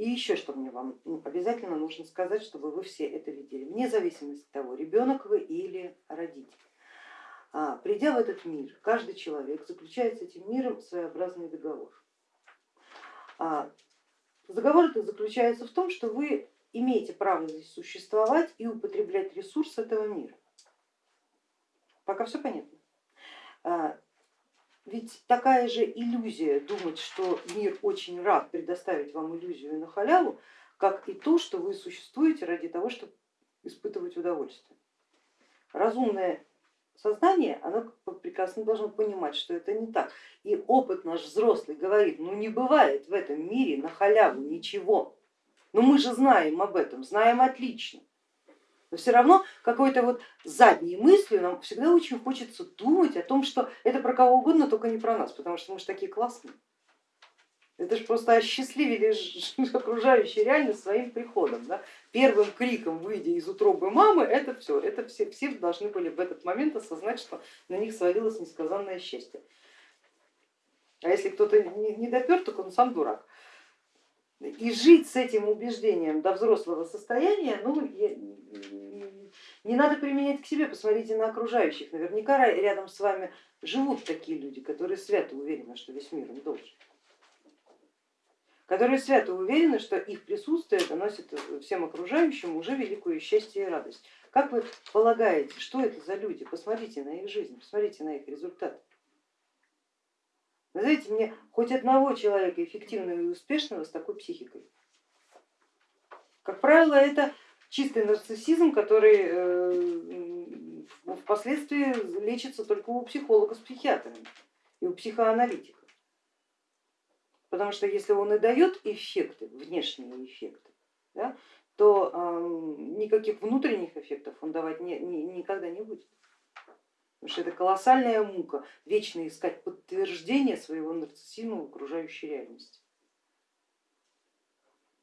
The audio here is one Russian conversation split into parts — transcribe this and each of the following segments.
И еще что мне вам ну, обязательно нужно сказать, чтобы вы все это видели, вне зависимости от того, ребенок вы или родитель. А, придя в этот мир, каждый человек заключает с этим миром своеобразный договор. А, договор этот заключается в том, что вы имеете право здесь существовать и употреблять ресурс этого мира. Пока все понятно. Ведь такая же иллюзия думать, что мир очень рад предоставить вам иллюзию на халяву, как и то, что вы существуете ради того, чтобы испытывать удовольствие. Разумное сознание, оно прекрасно должно понимать, что это не так. И опыт наш взрослый говорит, ну не бывает в этом мире на халяву ничего. Но мы же знаем об этом, знаем отлично. Но все равно какой-то вот задней мыслью нам всегда очень хочется думать о том, что это про кого угодно, только не про нас, потому что мы же такие классные. Это же просто осчастливили окружающую реальность своим приходом. Да? Первым криком, выйдя из утробы мамы, это все, это все, все должны были в этот момент осознать, что на них свалилось несказанное счастье. А если кто-то не допер, так он сам дурак. И жить с этим убеждением до взрослого состояния, ну, не надо применять к себе, посмотрите на окружающих. Наверняка рядом с вами живут такие люди, которые свято уверены, что весь мир им должен которые свято уверены, что их присутствие доносит всем окружающим уже великое счастье и радость. Как вы полагаете, что это за люди? Посмотрите на их жизнь, посмотрите на их результаты. Назовите мне хоть одного человека эффективного и успешного с такой психикой. Как правило, это чистый нарциссизм, который э, впоследствии лечится только у психолога с психиатрами и у психоаналитика. Потому что если он и дает эффекты, внешние эффекты, да, то э, никаких внутренних эффектов он давать не, не, никогда не будет. Потому что это колоссальная мука, вечно искать подтверждение своего нарциссизма в окружающей реальности.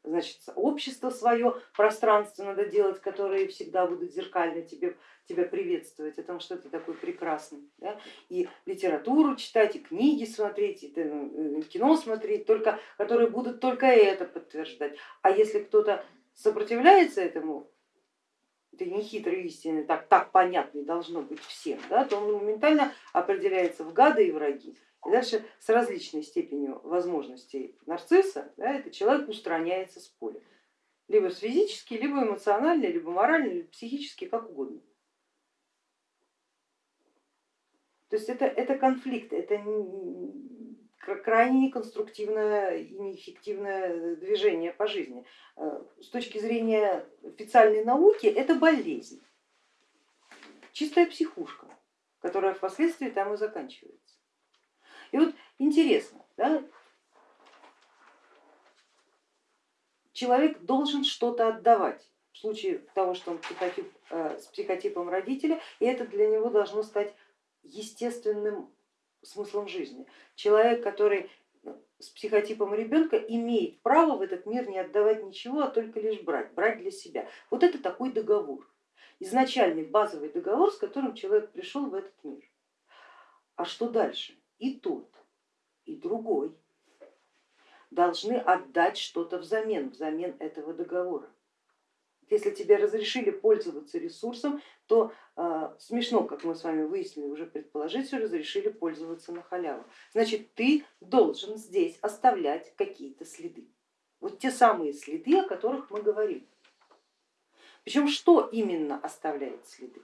Значит, общество свое, пространство надо делать, которые всегда будут зеркально тебе, тебя приветствовать, о том, что ты такой прекрасный. Да? И литературу читать, и книги смотреть, и э, кино смотреть, только, которые будут только это подтверждать. А если кто-то сопротивляется этому, этой нехитрой истины, так, так понятной должно быть всем, да, то он моментально определяется в гады и враги. Дальше с различной степенью возможностей нарцисса да, этот человек устраняется с поля. Либо физически, либо эмоционально, либо морально, либо психически, как угодно. То есть это, это конфликт, это крайне неконструктивное и неэффективное движение по жизни. Э, с точки зрения официальной науки это болезнь, чистая психушка, которая впоследствии там и заканчивается. И вот интересно, да, человек должен что-то отдавать в случае того, что он психотип, э, с психотипом родителя, и это для него должно стать естественным смыслом жизни. Человек, который с психотипом ребенка имеет право в этот мир не отдавать ничего, а только лишь брать, брать для себя. Вот это такой договор, изначальный базовый договор, с которым человек пришел в этот мир. А что дальше? И тот, и другой должны отдать что-то взамен, взамен этого договора. Если тебе разрешили пользоваться ресурсом, то э, смешно, как мы с вами выяснили, уже предположить, что разрешили пользоваться на халяву. Значит, ты должен здесь оставлять какие-то следы. Вот те самые следы, о которых мы говорим. Причем что именно оставляет следы?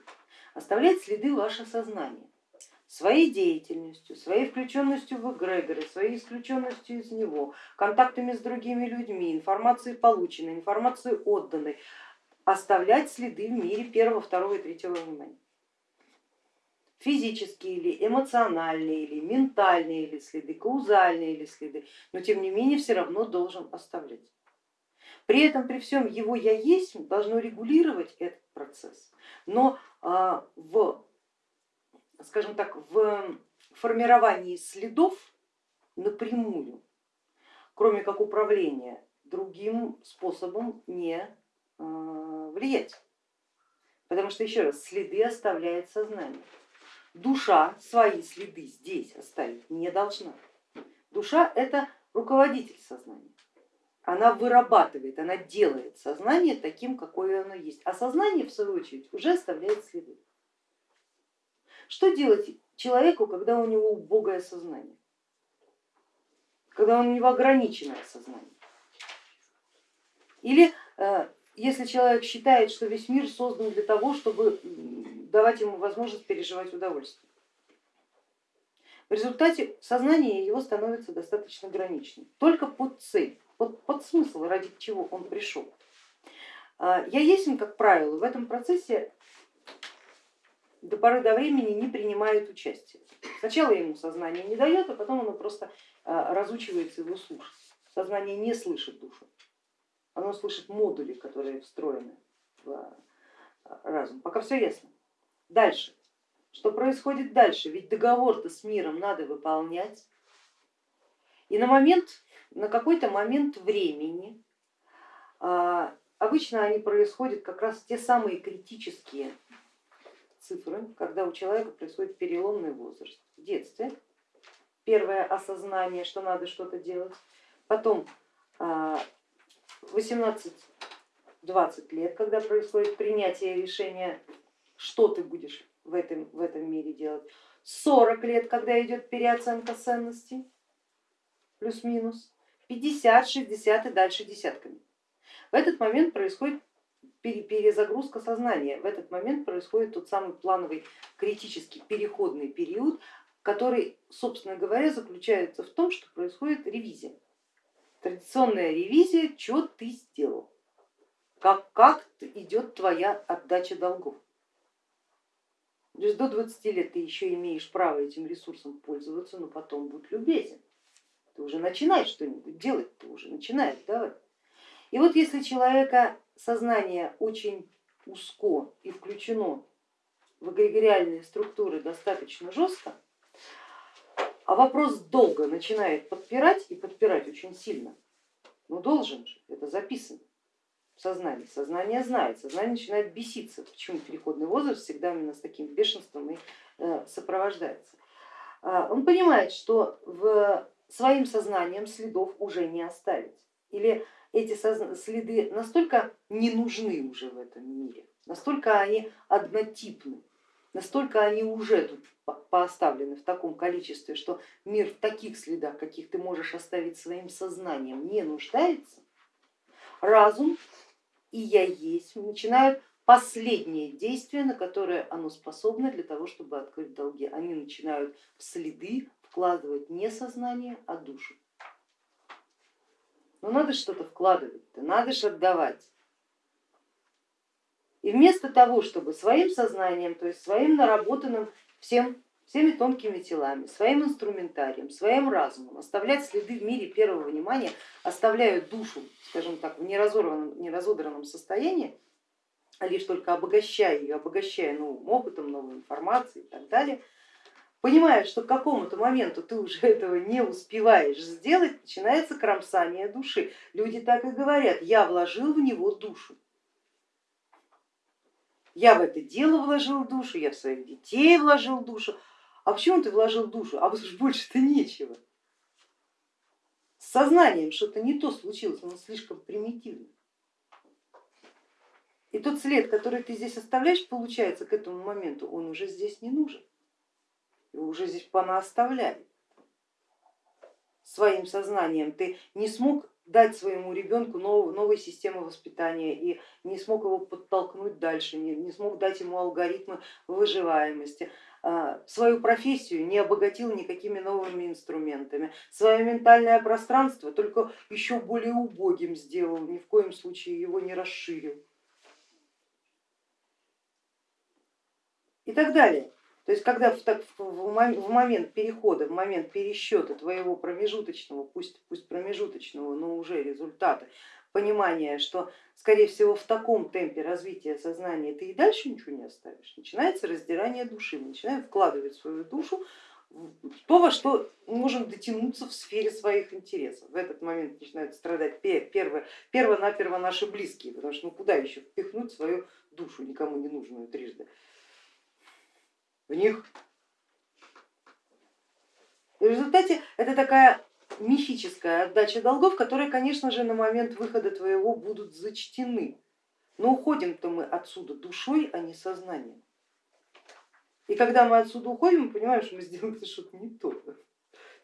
Оставляет следы ваше сознание своей деятельностью, своей включенностью в эгрегоры, своей исключенностью из него, контактами с другими людьми, информацией полученной, информацией отданной, оставлять следы в мире первого, второго и третьего внимания. Физические или эмоциональные, или ментальные или следы, каузальные или следы, но тем не менее все равно должен оставлять. При этом, при всем его я есть должно регулировать этот процесс, но а, в, скажем так, в формировании следов напрямую, кроме как управления, другим способом не Э, влиять. Потому что, еще раз, следы оставляет сознание. Душа свои следы здесь оставить не должна. Душа это руководитель сознания. она вырабатывает, она делает сознание таким, какое оно есть, а сознание в свою очередь уже оставляет следы. Что делать человеку, когда у него убогое сознание, когда у него ограниченное сознание? Или э, если человек считает, что весь мир создан для того, чтобы давать ему возможность переживать удовольствие. В результате сознание его становится достаточно граничным, только под цель под, под смысл, ради чего он пришел. А, я есть, как правило, в этом процессе до поры до времени не принимает участие. Сначала ему сознание не дает, а потом оно просто а, разучивается его слушать. Сознание не слышит душу, оно слышит модули, которые встроены в а, разум. Пока все ясно. Дальше. Что происходит дальше? Ведь договор-то с миром надо выполнять. И на момент на какой-то момент времени, а, обычно они происходят как раз те самые критические цифры, когда у человека происходит переломный возраст. В детстве первое осознание, что надо что-то делать, потом 18-20 а, лет, когда происходит принятие решения, что ты будешь в этом, в этом мире делать, 40 лет, когда идет переоценка ценностей, плюс-минус, 50, 60 и дальше десятками. В этот момент происходит перезагрузка сознания, в этот момент происходит тот самый плановый критический переходный период, который, собственно говоря, заключается в том, что происходит ревизия. Традиционная ревизия, что ты сделал, как, как идет твоя отдача долгов. То есть до 20 лет ты еще имеешь право этим ресурсом пользоваться, но потом будь любезен ты уже начинаешь что-нибудь делать, ты уже начинаешь давать. И вот если человека сознание очень узко и включено в эгрегориальные структуры достаточно жестко, а вопрос долго начинает подпирать и подпирать очень сильно, ну должен же, это записано в сознании, сознание знает, сознание начинает беситься, почему переходный возраст всегда именно с таким бешенством и э, сопровождается. А, он понимает, что своим сознанием следов уже не оставить. Или эти следы настолько не нужны уже в этом мире, настолько они однотипны, настолько они уже тут поставлены в таком количестве, что мир в таких следах, каких ты можешь оставить своим сознанием, не нуждается, разум и я есть начинают последнее действие, на которое оно способно для того, чтобы открыть долги. Они начинают в следы вкладывать не сознание, а душу. Но надо что-то вкладывать, надо же отдавать. И вместо того, чтобы своим сознанием, то есть своим наработанным всем, всеми тонкими телами, своим инструментарием, своим разумом оставлять следы в мире первого внимания, оставляют душу, скажем так, в неразорванном, неразодранном состоянии, а лишь только обогащая ее, обогащая новым опытом, новой информацией и так далее, понимая, что к какому-то моменту ты уже этого не успеваешь сделать, начинается кромсание души. Люди так и говорят, я вложил в него душу. Я в это дело вложил душу, я в своих детей вложил душу. А почему ты вложил душу? А больше-то нечего. С сознанием что-то не то случилось, оно слишком примитивно. И тот след, который ты здесь оставляешь, получается, к этому моменту он уже здесь не нужен его уже здесь понаоставляли. Своим сознанием ты не смог дать своему ребенку новую, новой системы воспитания и не смог его подтолкнуть дальше, не, не смог дать ему алгоритмы выживаемости, а, свою профессию не обогатил никакими новыми инструментами, свое ментальное пространство только еще более убогим сделал, ни в коем случае его не расширил и так далее. То есть когда в момент перехода, в момент пересчета твоего промежуточного, пусть, пусть промежуточного, но уже результата, понимания, что скорее всего в таком темпе развития сознания ты и дальше ничего не оставишь, начинается раздирание души, мы начинаем вкладывать свою душу в то, во что можем дотянуться в сфере своих интересов. В этот момент начинают страдать перво, перво-наперво наши близкие, потому что ну куда еще впихнуть свою душу, никому не нужную трижды в них. И в результате это такая мифическая отдача долгов, которые, конечно же, на момент выхода твоего будут зачтены. Но уходим-то мы отсюда душой, а не сознанием. И когда мы отсюда уходим, мы понимаем, что мы сделали что-то не то.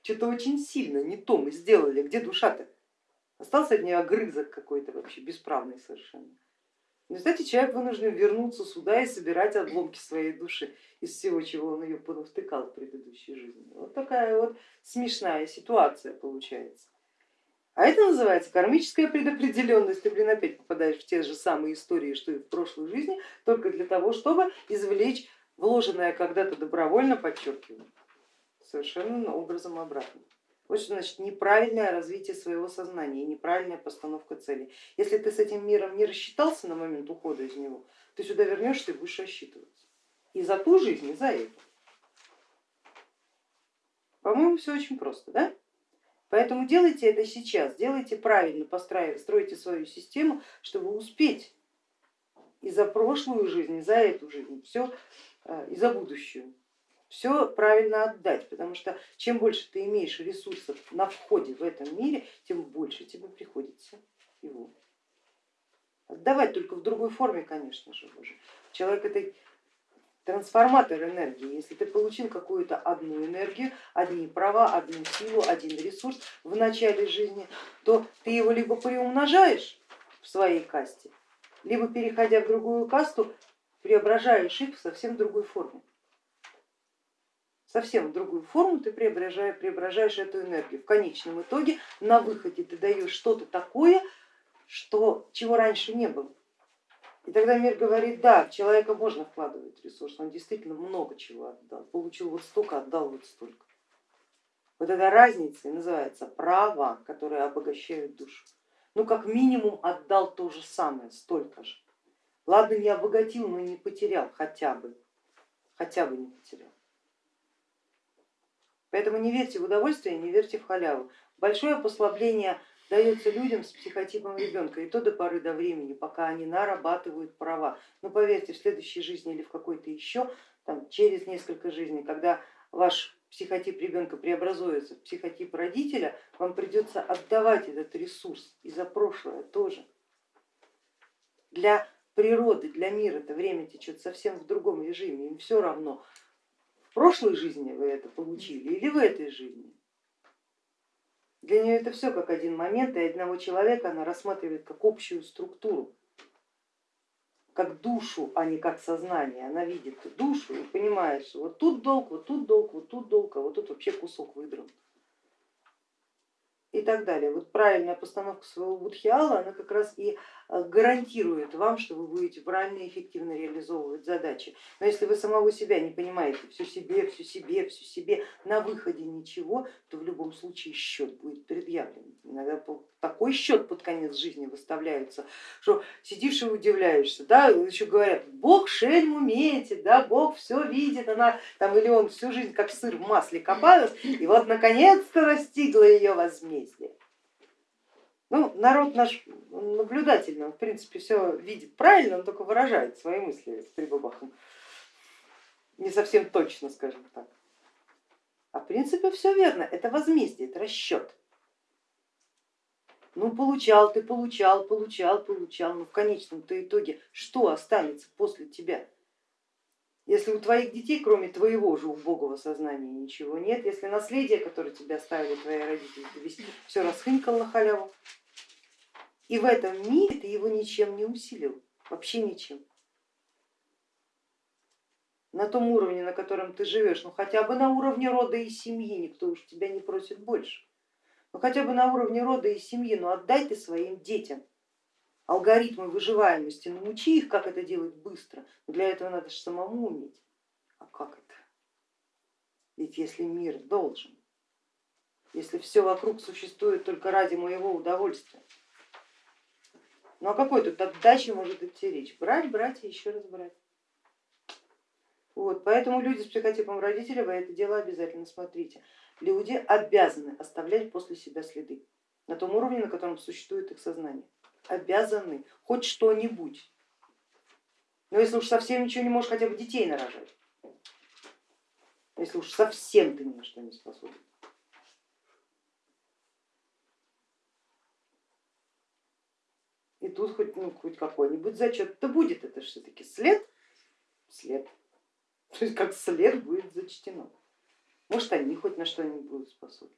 Что-то очень сильно не то мы сделали. Где душа-то? Остался от нее огрызок какой-то вообще бесправный совершенно. В результате человек вынужден вернуться сюда и собирать обломки своей души из всего, чего он ее понавтыкал в предыдущей жизни. Вот такая вот смешная ситуация получается. А это называется кармическая предопределенность. Ты, блин, опять попадаешь в те же самые истории, что и в прошлой жизни, только для того, чтобы извлечь вложенное когда-то добровольно, подчеркиваю, совершенно образом обратно. Вот что значит неправильное развитие своего сознания неправильная постановка целей. Если ты с этим миром не рассчитался на момент ухода из него, ты сюда вернешься и будешь рассчитываться. И за ту жизнь, и за эту. По-моему, все очень просто, да? Поэтому делайте это сейчас, делайте правильно, стройте свою систему, чтобы успеть и за прошлую жизнь, и за эту жизнь, все Э, и за будущую. Все правильно отдать, потому что чем больше ты имеешь ресурсов на входе в этом мире, тем больше тебе приходится его отдавать, только в другой форме, конечно же. Уже. Человек это трансформатор энергии. Если ты получил какую-то одну энергию, одни права, одну силу, один ресурс в начале жизни, то ты его либо приумножаешь в своей касте, либо переходя в другую касту, преображаешь их в совсем другой форме. Совсем в другую форму ты преображаешь, преображаешь эту энергию. В конечном итоге на выходе ты даешь что-то такое, что, чего раньше не было. И тогда мир говорит, да, в человека можно вкладывать ресурс, он действительно много чего отдал, получил вот столько, отдал вот столько. Вот эта разница и называется права, которые обогащают душу. Ну как минимум отдал то же самое, столько же. Ладно, не обогатил, но не потерял хотя бы, хотя бы не потерял. Поэтому не верьте в удовольствие, не верьте в халяву. Большое послабление дается людям с психотипом ребенка, и то до поры до времени, пока они нарабатывают права. Но поверьте, в следующей жизни или в какой-то еще, там, через несколько жизней, когда ваш психотип ребенка преобразуется в психотип родителя, вам придется отдавать этот ресурс и за прошлое тоже. Для природы, для мира это время течет совсем в другом режиме, им все равно, прошлой жизни вы это получили или в этой жизни. Для нее это все как один момент, и одного человека она рассматривает как общую структуру, как душу, а не как сознание. Она видит душу и понимает, что вот тут долг, вот тут долг, вот тут долг, а вот тут вообще кусок выдран и так далее. Вот правильная постановка своего будхиала, она как раз и гарантирует вам, что вы будете правильно и эффективно реализовывать задачи. Но если вы самого себя не понимаете, все себе, все себе, все себе, на выходе ничего, то в любом случае счет будет предъявлен. Иногда такой счет под конец жизни выставляется, что сидишь и удивляешься, да, еще говорят, Бог шельм умеете, да, Бог все видит, она там или он всю жизнь как сыр в масле копалась, и вот наконец-то достигла ее возмездие. Ну, народ наш наблюдательный, он в принципе все видит правильно, он только выражает свои мысли с прибабахом. Не совсем точно, скажем так. А в принципе все верно, это возмездие, это расчет. Ну получал ты, получал, получал, получал, но в конечном-то итоге что останется после тебя? Если у твоих детей, кроме твоего же убогого сознания, ничего нет, если наследие, которое тебе оставили твои родители, все расхынькал на халяву, и в этом мире ты его ничем не усилил, вообще ничем. На том уровне, на котором ты живешь, ну хотя бы на уровне рода и семьи, никто уж тебя не просит больше ну хотя бы на уровне рода и семьи, но отдай ты своим детям алгоритмы выживаемости, научи их, как это делать быстро, но для этого надо же самому уметь. А как это? Ведь если мир должен, если все вокруг существует только ради моего удовольствия, ну а какой тут отдачи может идти речь? Брать, брать и еще раз брать. Вот, поэтому люди с психотипом родителей, вы это дело обязательно смотрите люди обязаны оставлять после себя следы на том уровне, на котором существует их сознание обязаны хоть что-нибудь. Но если уж совсем ничего не можешь, хотя бы детей нарожать. Если уж совсем ты ни на что не способен. И тут хоть, ну, хоть какой-нибудь зачет-то будет, это же все-таки след, след. То есть как след будет зачтено. Может, они хоть на что-нибудь будут способны.